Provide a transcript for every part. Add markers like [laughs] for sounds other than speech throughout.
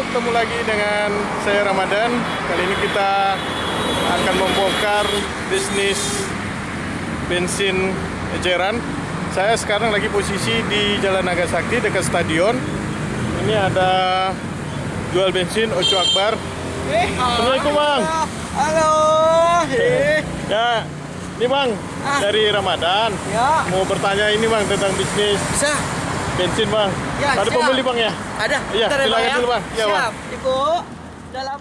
ketemu lagi dengan saya Ramadan. Kali ini kita akan membongkar bisnis bensin eceran. Saya sekarang lagi posisi di Jalan Nagasakti dekat stadion. Ini ada jual bensin Oco Akbar. Assalamualaikum bang. Halo. Eh. Ya, ini bang Ah. dari Ramadan. Ya. Mau bertanya ini bang tentang bisnis Bisa. Bensin bang. Ya, ada siap. pembeli bang ya? Ada. Iya, ya, silakan Bang, ya. dulu, Bang. Bang. Siap. Ibu. Dalam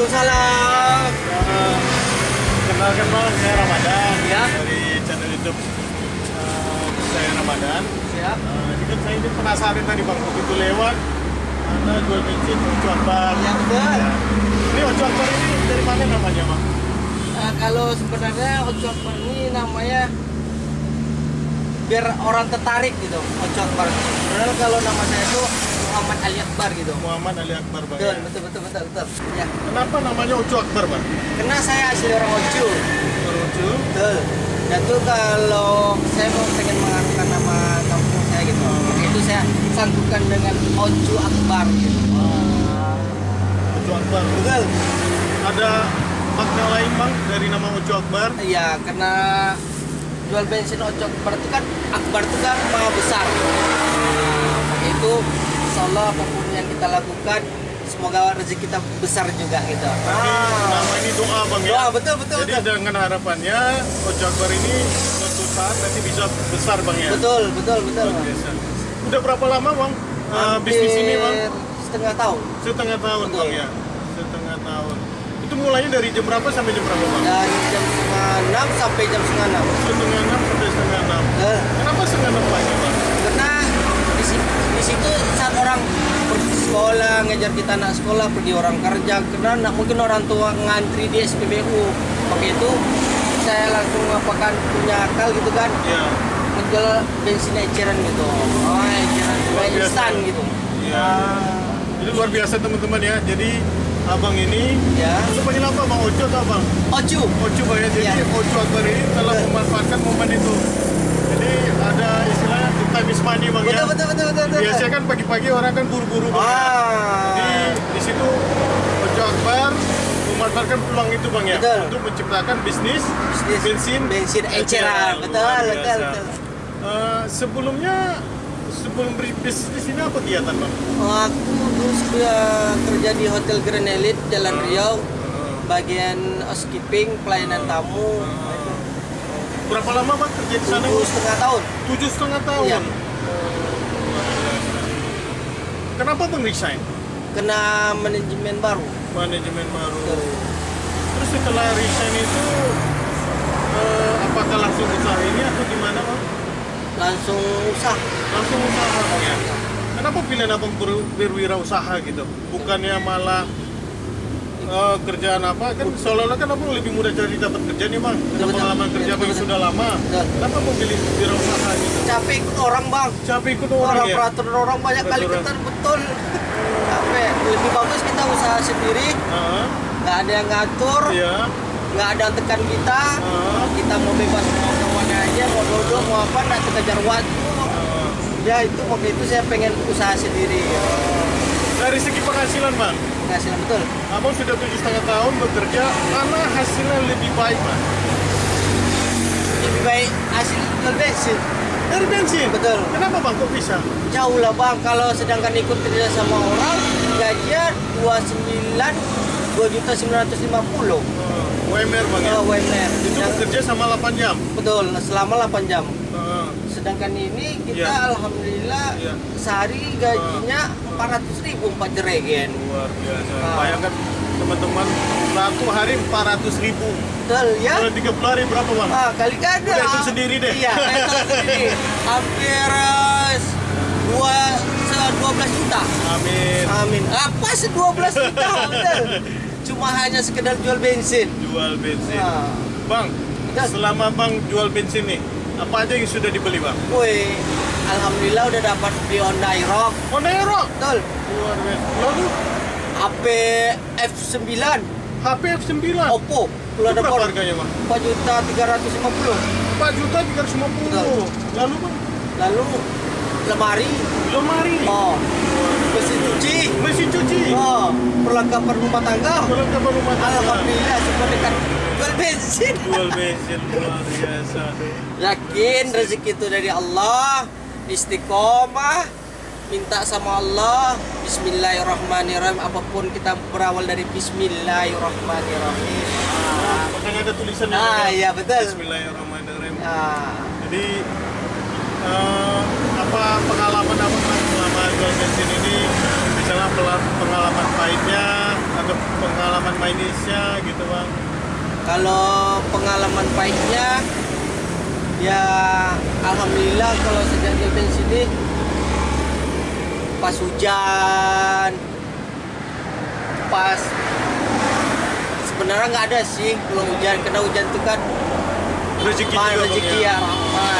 Waalaikumsalam. Ya, kenalkan bang, saya Ramadan Ya. dari channel YouTube eh, saya Ramadan. Siap. Eh, ini kan saya ini penasaran tadi bang, begitu lewat ada jual bensin Oco Akbar. Ya, betul. Ya. Ini Oco Akbar ini dari mana namanya bang? Eh, kalau sebenarnya Ocok Akbar ini namanya biar orang tertarik gitu Ocok Akbar. Padahal kalau nama saya itu Muhammad Ali Akbar gitu. Muhammad Ali Akbar bang. Betul, ya. betul, betul, betul, betul. Ya. Kenapa namanya Oco Akbar bang? Karena saya asli orang Ojo. Oco. Betul. Dan tuh kalau saya mau pengen mengangkat nama kampung saya gitu, itu saya sangkukan dengan Ojo Akbar gitu. Oco Akbar. Betul. Ada makna lain bang dari nama Oco Akbar? Iya, karena jual bensin Ojo Akbar itu kan Akbar itu kan maha besar. Nah, itu insya Allah apa pun yang kita lakukan semoga rezeki kita besar juga gitu. Berarti nama ini doa bang ya? Doa, betul, betul, Jadi betul. dengan harapannya Oco Akbar ini suatu saat nanti bisa besar bang ya? Betul, betul, betul. Biasa. Udah berapa lama bang uh, bisnis ini bang? Setengah tahun Setengah tahun Betul. bang ya? Setengah tahun. Itu mulainya dari jam berapa sampai jam berapa bang? dari jam setengah enam sampai jam setengah enam. Setengah enam. Eh, Kenapa setengah enam pagi bang? karena di, si- di situ saat orang pergi ngejar kita anak sekolah pergi orang kerja karena nak mungkin orang tua ngantri di SPBU maka itu saya langsung ngapakan punya akal gitu kan Ya. menjual bensin eceran gitu oh eceran instan gitu Ya. Jadi luar biasa teman-teman ya. Jadi abang ini ya itu panggil apa bang? Oco atau abang? oju Oco bang ya. Jadi Iya. Oco Akbar ini telah Betul. memanfaatkan momen itu. Jadi ada istilahnya time is money bang ya. betul betul betul betul betul Biasanya kan pagi-pagi orang kan buru-buru bang. ya. Jadi ah di situ Ojo Akbar memanfaatkan peluang itu bang ya Betul. untuk menciptakan bisnis, Bisnis bensin bensin eceran betul betul betul Eh, sebelumnya sebelum berbisnis di sini apa kegiatan bang? Aku dulu sudah kerja di Hotel Grand Elite Jalan Riau bagian housekeeping pelayanan tamu Berapa lama bang kerja di sana? tujuh setengah tahun Tujuh setengah tahun. Iya. Kenapa bang resign? kena manajemen baru Manajemen baru. Betul. Terus setelah resign itu eh, apakah langsung usaha ini atau gimana bang? langsung usah langsung usaha Bang, ya? Kenapa pilihan abang ber, berwirausaha gitu? Bukannya malah eh, kerjaan apa? Kan seolah-olah kan abang lebih mudah cari dapat kerja nih bang. Betul, pengalaman betul. kerja Betul, abang betul. sudah lama. Betul. Kenapa mau pilih wirausaha gitu? capek ikut orang bang Capek ikut orang, orang ya? peraturan orang banyak kali Peraturan. ketar capek lebih bagus kita usaha sendiri nggak ada yang ngatur Iya. nggak ada yang tekan kita Heeh, kita mau bebas mau ke mana aja mau duduk mau apa nggak kejar waktu heeh. ya itu waktu itu saya pengen usaha sendiri Dari segi penghasilan bang, penghasilan betul abang sudah tujuh setengah tahun bekerja, mana hasilnya lebih baik bang? lebih baik hasil jual bensin Dari bensin. Betul. Kenapa bang kok bisa? jauh lah bang kalau sedangkan ikut kerja sama orang gajinya 29 dua juta sembilan ratus lima puluh Uh, UMR bang ya? UMR Itu Yang- bekerja sama 8 jam? betul selama 8 jam Uh, sedangkan ini kita Iya. alhamdulillah Iya. sehari gajinya 400 ribu empat jeregen luar biasa. Ah. Bayangkan teman-teman, satu hari 400 ribu. betul ya Kalau 30 hari berapa bang? ah, kali kada Udah hitung sendiri deh. iya hitung sendiri [laughs] hampir eh, dua 12 juta Amin. amin apa se 12 juta [laughs] cuma hanya sekedar jual bensin Jual bensin. Ah. Bang, Betul. selama bang jual bensin nih, apa aja yang sudah dibeli bang? Woi, alhamdulillah udah dapat di Honda Aerox Honda Aero. betul Luar biasa. Lalu HP F9 HP F9. Oppo Pulau berapa Dapur harganya bang? 4 juta 350 4 juta 350. Betul. Lalu bang, lalu lemari lemari. oh mesin cuci Mesin cuci. oh perlengkapan rumah tangga Perlengkapan rumah tangga. alhamdulillah semua dekat jual bensin Jual bensin luar biasa. yakin rezeki itu dari Allah istiqomah minta sama Allah Bismillahirrahmanirrahim apa pun kita berawal dari Bismillahirrahmanirrahim ah, Makanya ada tulisannya. ah iya betul Bismillahirrahmanirrahim. ah, Jadi pengalaman apa Mas, selama jual bensin ini? Misalnya pengalaman pahitnya atau pengalaman manisnya gitu bang? kalau pengalaman pahitnya ya alhamdulillah kalau sejak jual bensin ini pas hujan pas sebenarnya nggak ada sih kalau hujan karena hujan itu kan Rezeki rezeki ya Ayo.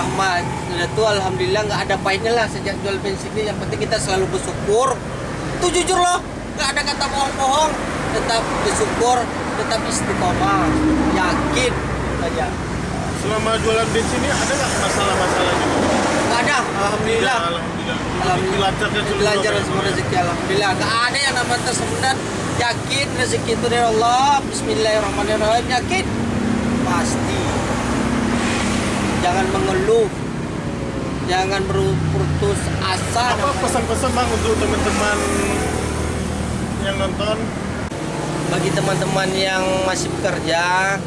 Rahmat. Sudah tuh alhamdulillah nggak ada pahitnya lah sejak jual bensin ini. Yang penting kita selalu bersyukur. Itu jujur loh nggak ada kata bohong-bohong. Tetap bersyukur tetap istiqomah. Yakin. Aja. Selama jualan bensin ini ada nggak masalah-masalah gitu? nggak ada. Alhamdulillah. Ya, Alhamdulillah. Apa, semua rezeki alhamdulillah. Nggak ada yang namanya tersendat yakin rezeki itu dari Allah. Bismillahirrahmanirrahim. Yakin. Pasti jangan mengeluh. Jangan berputus asa Apa pesan-pesan bang untuk teman-teman yang nonton? bagi teman-teman yang masih bekerja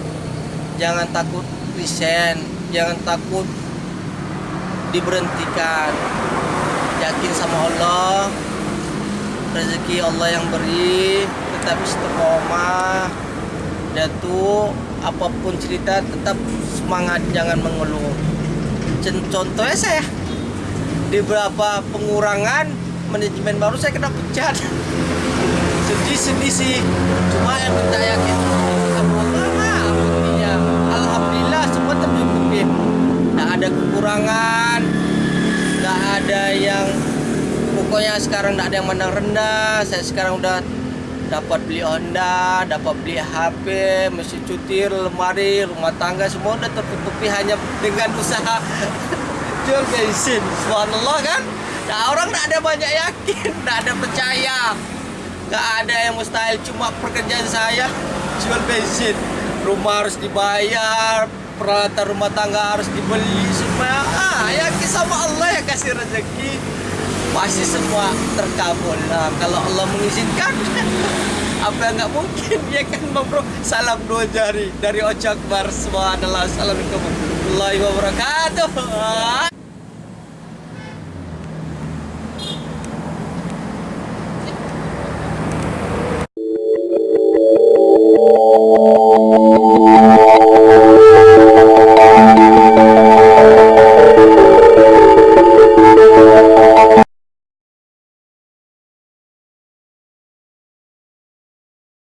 jangan takut resign. Jangan takut diberhentikan. Yakin sama Allah rezeki Allah yang beri tetap istiqomah tuh apa pun cerita tetap semangat jangan mengeluh. Contohnya saya di beberapa pengurangan manajemen baru saya kena pecat. Sedih sedih sih. Cuma yang minta yakin lah buktinya alhamdulillah semua tercukupin nggak ada kekurangan nggak ada yang pokoknya sekarang nggak ada yang menang rendah. Saya sekarang udah dapat beli Honda, dapat beli HP, mesin cuci, lemari, rumah tangga semua udah tertutupi hanya dengan usaha [laughs] jual bensin. Subhanallah kan? Nah, orang nggak ada banyak yakin, nggak ada percaya, nggak ada yang mustahil. Cuma pekerjaan saya [laughs] jual bensin, rumah harus dibayar, peralatan rumah tangga harus dibeli semua. Ah, yakin sama Allah yang kasih rezeki pasti semua terkabul nah, kalau Allah mengizinkan [laughs] apa yang nggak mungkin [laughs] ya kan bang bro? Salam dua jari dari Ojo Akbar subhanallah assalamualaikum warahmatullahi wabarakatuh